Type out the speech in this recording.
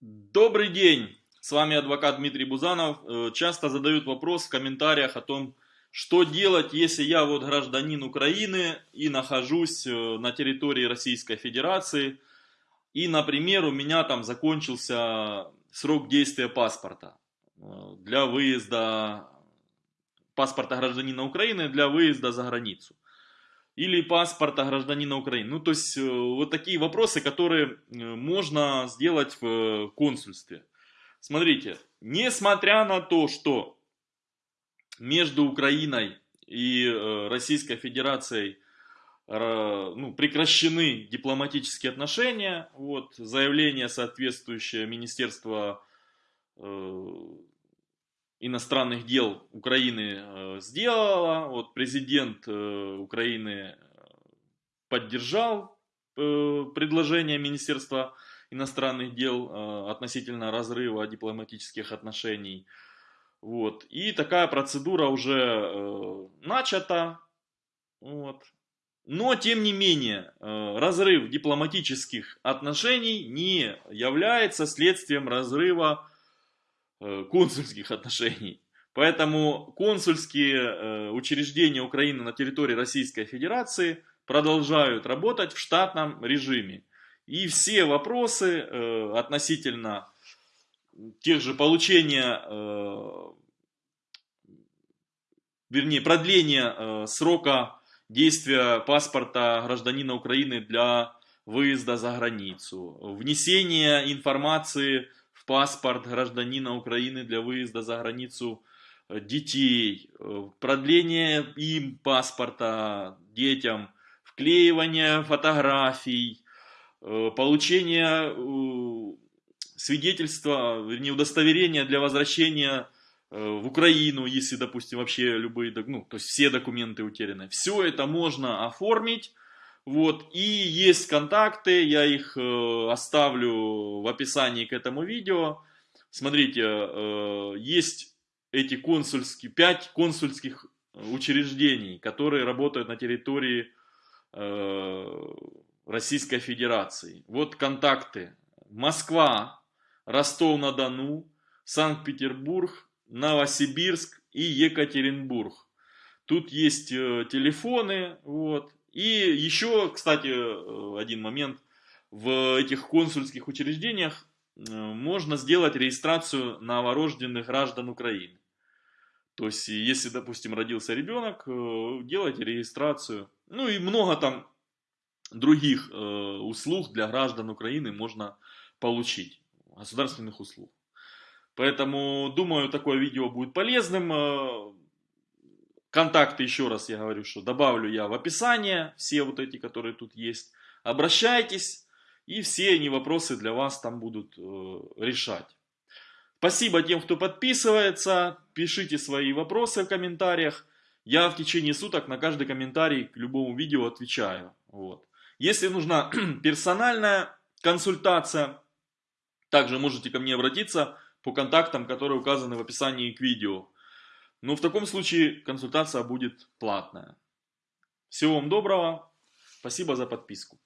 Добрый день! С вами адвокат Дмитрий Бузанов. Э, часто задают вопрос в комментариях о том, что делать, если я вот гражданин Украины и нахожусь э, на территории Российской Федерации, и, например, у меня там закончился срок действия паспорта э, для выезда, паспорта гражданина Украины для выезда за границу или паспорта гражданина Украины. Ну, то есть, э, вот такие вопросы, которые э, можно сделать в э, консульстве. Смотрите, несмотря на то, что между Украиной и Российской Федерацией ну, прекращены дипломатические отношения, вот, заявление соответствующее Министерства иностранных дел Украины э, сделала. Вот президент э, Украины поддержал э, предложение Министерства иностранных дел относительно разрыва дипломатических отношений. Вот. И такая процедура уже начата. Вот. Но, тем не менее, разрыв дипломатических отношений не является следствием разрыва консульских отношений. Поэтому консульские э, учреждения Украины на территории Российской Федерации продолжают работать в штатном режиме. И все вопросы э, относительно тех же получения, вернее, продления срока действия паспорта гражданина Украины для выезда за границу, внесение информации паспорт гражданина Украины для выезда за границу э, детей, э, продление им паспорта детям, вклеивание фотографий, э, получение свидетельства, вернее удостоверения для возвращения в Украину, если, допустим, вообще любые, ну, то есть все документы утеряны. Все это можно оформить вот, и есть контакты, я их э, оставлю в описании к этому видео. Смотрите, э, есть эти консульские, 5 консульских учреждений, которые работают на территории э, Российской Федерации. Вот контакты. Москва, Ростов-на-Дону, Санкт-Петербург, Новосибирск и Екатеринбург. Тут есть э, телефоны, вот, и еще, кстати, э, один момент. В этих консульских учреждениях э, можно сделать регистрацию новорожденных граждан Украины. То есть, если, допустим, родился ребенок, э, делайте регистрацию. Ну и много там других услуг для граждан Украины можно получить. Государственных услуг. Поэтому, думаю, такое видео будет полезным. Контакты, еще раз я говорю, что добавлю я в описание, все вот эти, которые тут есть. Обращайтесь, и все они вопросы для вас там будут э, решать. Спасибо тем, кто подписывается, пишите свои вопросы в комментариях. Я в течение суток на каждый комментарий к любому видео отвечаю. Вот. Если нужна персональная консультация, также можете ко мне обратиться по контактам, которые указаны в описании к видео. Но в таком случае консультация будет платная. Всего вам доброго. Спасибо за подписку.